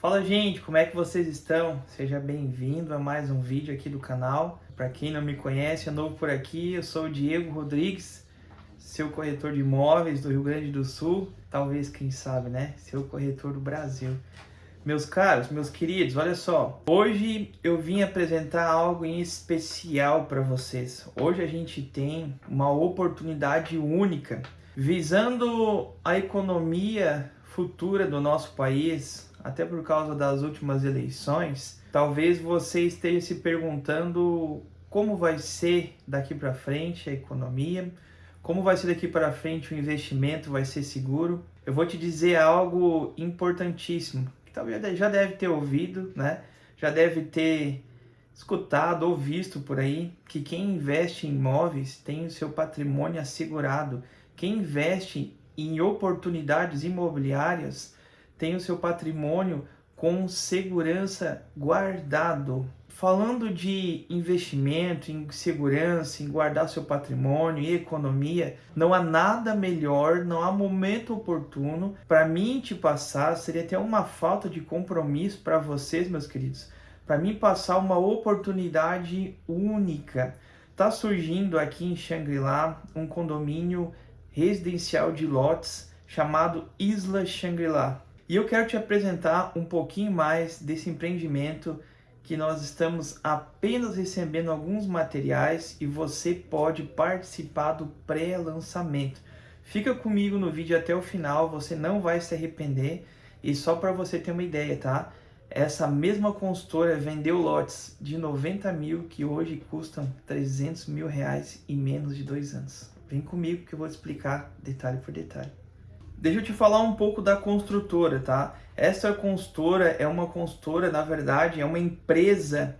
Fala gente, como é que vocês estão? Seja bem-vindo a mais um vídeo aqui do canal. Para quem não me conhece, é novo por aqui, eu sou o Diego Rodrigues, seu corretor de imóveis do Rio Grande do Sul, talvez, quem sabe, né? Seu corretor do Brasil. Meus caros, meus queridos, olha só. Hoje eu vim apresentar algo em especial para vocês. Hoje a gente tem uma oportunidade única visando a economia futura do nosso país, até por causa das últimas eleições, talvez você esteja se perguntando como vai ser daqui para frente a economia, como vai ser daqui para frente o investimento, vai ser seguro. Eu vou te dizer algo importantíssimo, que talvez já deve ter ouvido, né? Já deve ter escutado ou visto por aí, que quem investe em imóveis tem o seu patrimônio assegurado. Quem investe em oportunidades imobiliárias tem o seu patrimônio com segurança guardado. Falando de investimento, em segurança, em guardar seu patrimônio e economia, não há nada melhor, não há momento oportuno para mim te passar, seria até uma falta de compromisso para vocês, meus queridos, para mim passar uma oportunidade única. Está surgindo aqui em Xangri-Lá um condomínio residencial de lotes chamado Isla Shangri-La. E eu quero te apresentar um pouquinho mais desse empreendimento que nós estamos apenas recebendo alguns materiais e você pode participar do pré-lançamento. Fica comigo no vídeo até o final, você não vai se arrepender. E só para você ter uma ideia, tá? Essa mesma consultora vendeu lotes de 90 mil que hoje custam 300 mil reais em menos de dois anos. Vem comigo que eu vou explicar detalhe por detalhe. Deixa eu te falar um pouco da construtora, tá? Essa construtora é uma construtora, na verdade, é uma empresa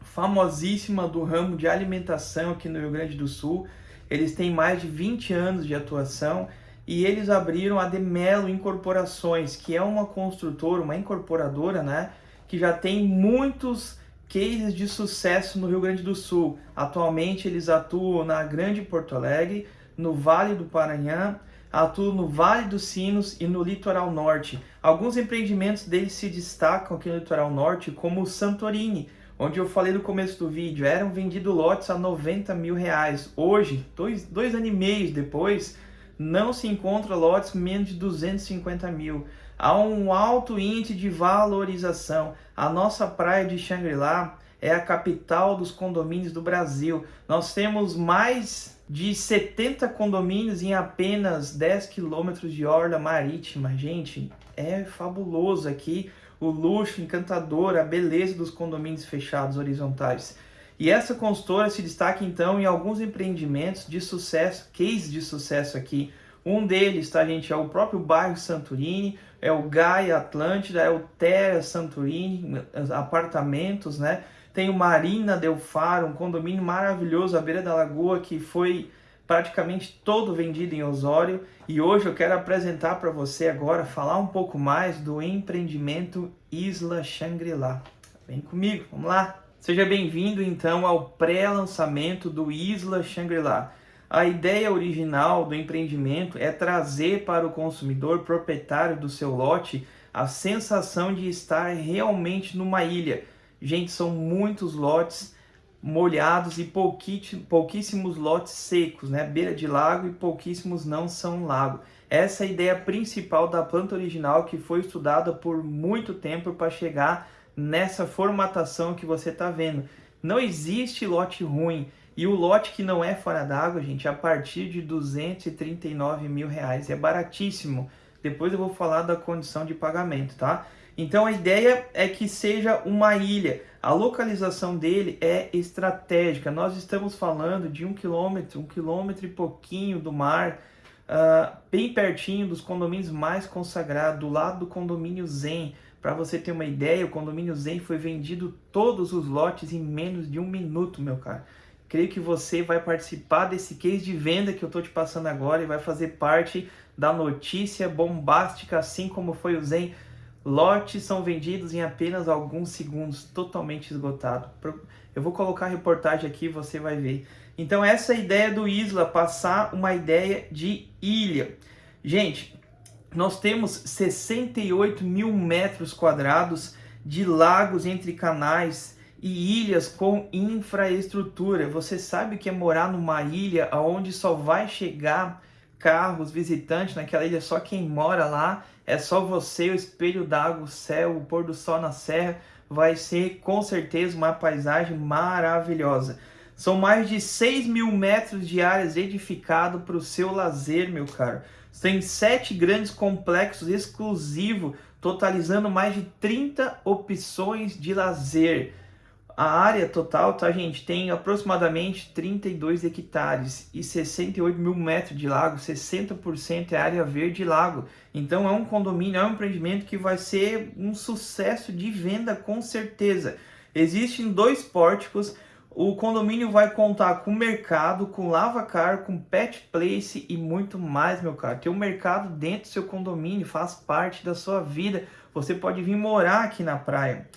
famosíssima do ramo de alimentação aqui no Rio Grande do Sul. Eles têm mais de 20 anos de atuação e eles abriram a Demelo Incorporações, que é uma construtora, uma incorporadora, né? Que já tem muitos cases de sucesso no Rio Grande do Sul. Atualmente eles atuam na Grande Porto Alegre, no Vale do Paranhã, atuam no Vale dos Sinos e no Litoral Norte. Alguns empreendimentos deles se destacam aqui no Litoral Norte, como o Santorini, onde eu falei no começo do vídeo, eram vendidos lotes a 90 mil reais. Hoje, dois, dois anos e meio depois, não se encontra lotes menos de 250 mil. Há um alto índice de valorização. A nossa praia de Xangri-Lá é a capital dos condomínios do Brasil. Nós temos mais de 70 condomínios em apenas 10 quilômetros de orla marítima. Gente, é fabuloso aqui o luxo encantador, a beleza dos condomínios fechados horizontais. E essa consultora se destaca então em alguns empreendimentos de sucesso, cases de sucesso aqui. Um deles, tá gente, é o próprio bairro Santorini, é o Gaia Atlântida, é o Terra Santorini, apartamentos, né? Tem o Marina Del Faro, um condomínio maravilhoso à beira da lagoa que foi praticamente todo vendido em Osório. E hoje eu quero apresentar para você agora, falar um pouco mais do empreendimento Isla Shangri-La. Vem comigo, vamos lá! Seja bem-vindo então ao pré-lançamento do Isla Shangri-La. A ideia original do empreendimento é trazer para o consumidor proprietário do seu lote a sensação de estar realmente numa ilha, Gente, são muitos lotes molhados e pouquíssimos lotes secos, né? Beira de lago e pouquíssimos não são lago. Essa é a ideia principal da planta original que foi estudada por muito tempo para chegar nessa formatação que você está vendo. Não existe lote ruim. E o lote que não é fora d'água, gente, a partir de 239 mil reais. É baratíssimo. Depois eu vou falar da condição de pagamento, tá? Então a ideia é que seja uma ilha. A localização dele é estratégica. Nós estamos falando de um quilômetro, um quilômetro e pouquinho do mar, uh, bem pertinho dos condomínios mais consagrados, do lado do condomínio Zen. Para você ter uma ideia, o condomínio Zen foi vendido todos os lotes em menos de um minuto, meu caro. Creio que você vai participar desse case de venda que eu estou te passando agora e vai fazer parte da notícia bombástica, assim como foi o Zen Lotes são vendidos em apenas alguns segundos, totalmente esgotado. Eu vou colocar a reportagem aqui, você vai ver. Então essa é a ideia do Isla, passar uma ideia de ilha. Gente, nós temos 68 mil metros quadrados de lagos entre canais e ilhas com infraestrutura. Você sabe que é morar numa ilha onde só vai chegar carros, visitantes naquela ilha, só quem mora lá, é só você, o espelho d'água, o céu, o pôr do sol na serra, vai ser com certeza uma paisagem maravilhosa. São mais de 6 mil metros de áreas edificado para o seu lazer, meu caro. Tem sete grandes complexos exclusivos, totalizando mais de 30 opções de lazer. A área total, tá, gente, tem aproximadamente 32 hectares e 68 mil metros de lago, 60% é área verde lago. Então é um condomínio, é um empreendimento que vai ser um sucesso de venda com certeza. Existem dois pórticos, o condomínio vai contar com mercado, com lavacar, com pet place e muito mais, meu caro. Tem um mercado dentro do seu condomínio, faz parte da sua vida. Você pode vir morar aqui na praia.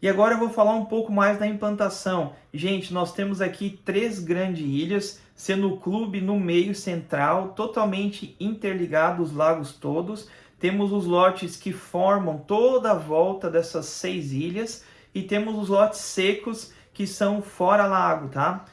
E agora eu vou falar um pouco mais da implantação. Gente, nós temos aqui três grandes ilhas, sendo o clube no meio central, totalmente interligado os lagos todos. Temos os lotes que formam toda a volta dessas seis ilhas e temos os lotes secos que são fora lago, tá?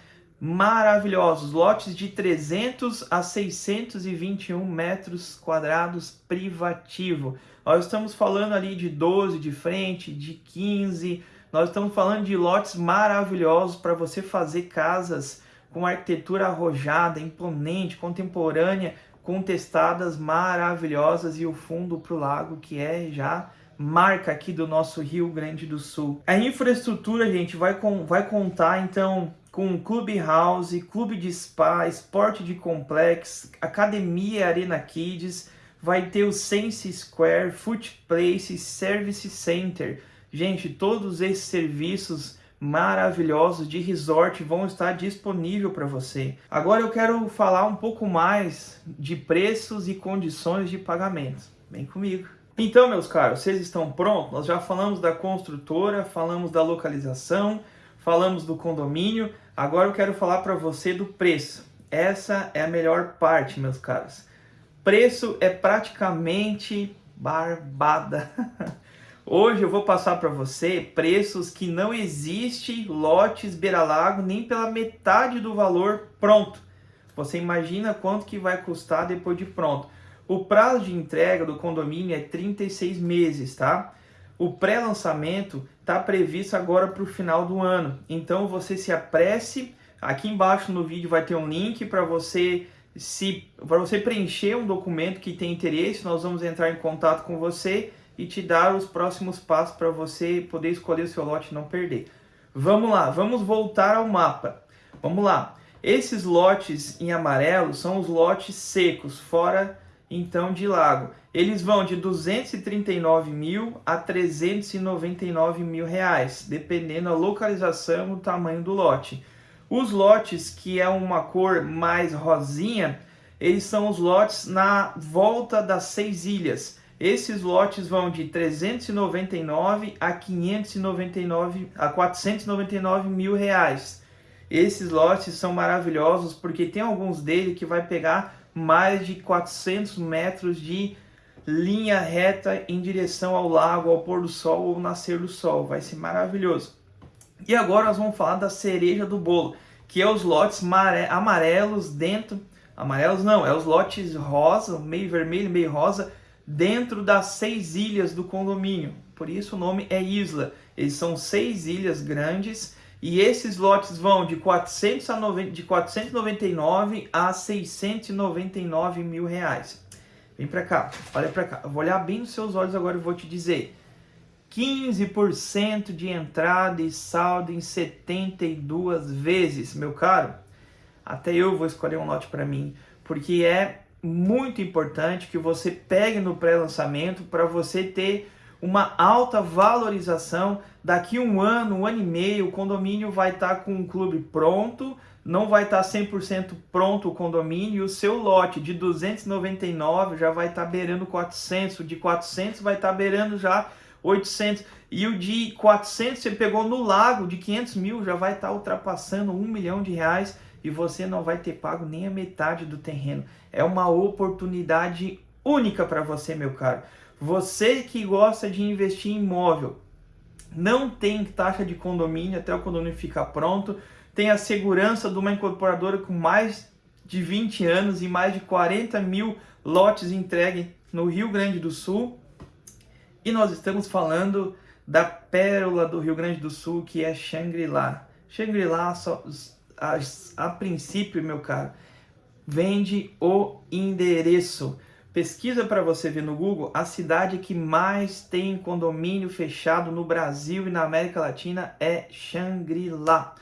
Maravilhosos, lotes de 300 a 621 metros quadrados privativo. Nós estamos falando ali de 12 de frente, de 15. Nós estamos falando de lotes maravilhosos para você fazer casas com arquitetura arrojada, imponente, contemporânea, com testadas maravilhosas e o fundo para o lago que é já marca aqui do nosso Rio Grande do Sul. A infraestrutura, gente, vai, com, vai contar então com clubhouse, clube de spa, esporte de complexo, academia Arena Kids, vai ter o Sense Square, Foot Place, Service Center. Gente, todos esses serviços maravilhosos de resort vão estar disponíveis para você. Agora eu quero falar um pouco mais de preços e condições de pagamento. Vem comigo. Então, meus caros, vocês estão prontos? Nós já falamos da construtora, falamos da localização, falamos do condomínio. Agora eu quero falar para você do preço. Essa é a melhor parte, meus caros. Preço é praticamente barbada. Hoje eu vou passar para você preços que não existe lotes beira-lago nem pela metade do valor pronto. Você imagina quanto que vai custar depois de pronto. O prazo de entrega do condomínio é 36 meses, tá? O pré-lançamento está previsto agora para o final do ano. Então você se apresse. Aqui embaixo no vídeo vai ter um link para você se para você preencher um documento que tem interesse, nós vamos entrar em contato com você e te dar os próximos passos para você poder escolher o seu lote e não perder. Vamos lá, vamos voltar ao mapa. Vamos lá. Esses lotes em amarelo são os lotes secos, fora então de lago. Eles vão de 239 mil a 399 mil reais, dependendo da localização e o tamanho do lote. Os lotes que é uma cor mais rosinha, eles são os lotes na volta das seis ilhas. Esses lotes vão de 399 a 599 a 499 mil reais. Esses lotes são maravilhosos porque tem alguns dele que vai pegar mais de 400 metros de linha reta em direção ao lago, ao pôr do sol ou nascer do sol. Vai ser maravilhoso. E agora nós vamos falar da cereja do bolo, que é os lotes amarelos dentro, amarelos não, é os lotes rosa, meio vermelho, meio rosa, dentro das seis ilhas do condomínio. Por isso o nome é Isla. Eles são seis ilhas grandes e esses lotes vão de, 400 a 90, de 499 a 699 mil reais. Vem para cá, olha para cá. Eu vou olhar bem nos seus olhos agora e vou te dizer. 15% de entrada e saldo em 72 vezes, meu caro. Até eu vou escolher um lote para mim, porque é muito importante que você pegue no pré-lançamento para você ter uma alta valorização. Daqui um ano, um ano e meio, o condomínio vai estar tá com um clube pronto, não vai estar tá 100% pronto o condomínio, e o seu lote de 299 já vai estar tá beirando 400, de 400 vai estar tá beirando já 800, e o de 400 você pegou no lago, de 500 mil já vai estar tá ultrapassando um milhão de reais, e você não vai ter pago nem a metade do terreno. É uma oportunidade única para você, meu caro. Você que gosta de investir em imóvel, não tem taxa de condomínio até o condomínio ficar pronto, tem a segurança de uma incorporadora com mais de 20 anos e mais de 40 mil lotes entregues no Rio Grande do Sul. E nós estamos falando da pérola do Rio Grande do Sul, que é Shangri-La. Shangri-La, a, a princípio, meu caro, vende o endereço. Pesquisa para você ver no Google a cidade que mais tem condomínio fechado no Brasil e na América Latina é Shangri-La.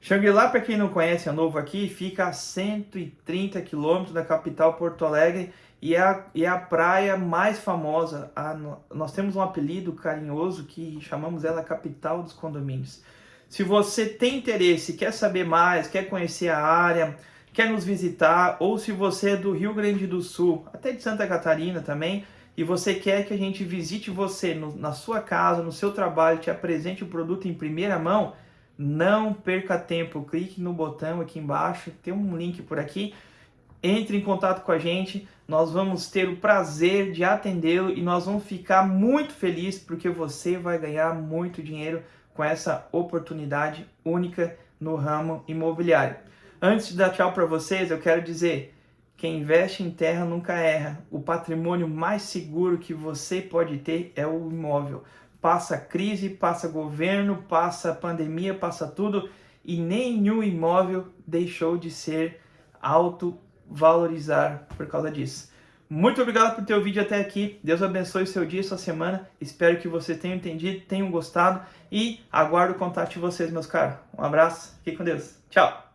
Shangri-La, para quem não conhece, é novo aqui, fica a 130 quilômetros da capital Porto Alegre e é a, é a praia mais famosa. A, nós temos um apelido carinhoso que chamamos ela capital dos condomínios. Se você tem interesse, quer saber mais, quer conhecer a área, quer nos visitar, ou se você é do Rio Grande do Sul, até de Santa Catarina também, e você quer que a gente visite você no, na sua casa, no seu trabalho, te apresente o produto em primeira mão, não perca tempo, clique no botão aqui embaixo, tem um link por aqui, entre em contato com a gente, nós vamos ter o prazer de atendê-lo e nós vamos ficar muito felizes porque você vai ganhar muito dinheiro com essa oportunidade única no ramo imobiliário. Antes de dar tchau para vocês, eu quero dizer, quem investe em terra nunca erra. O patrimônio mais seguro que você pode ter é o imóvel. Passa crise, passa governo, passa pandemia, passa tudo e nenhum imóvel deixou de ser alto valorizar por causa disso. Muito obrigado por ter o vídeo até aqui. Deus abençoe seu dia e sua semana. Espero que vocês tenham entendido, tenham gostado e aguardo o contato de vocês, meus caros. Um abraço, fique com Deus. Tchau!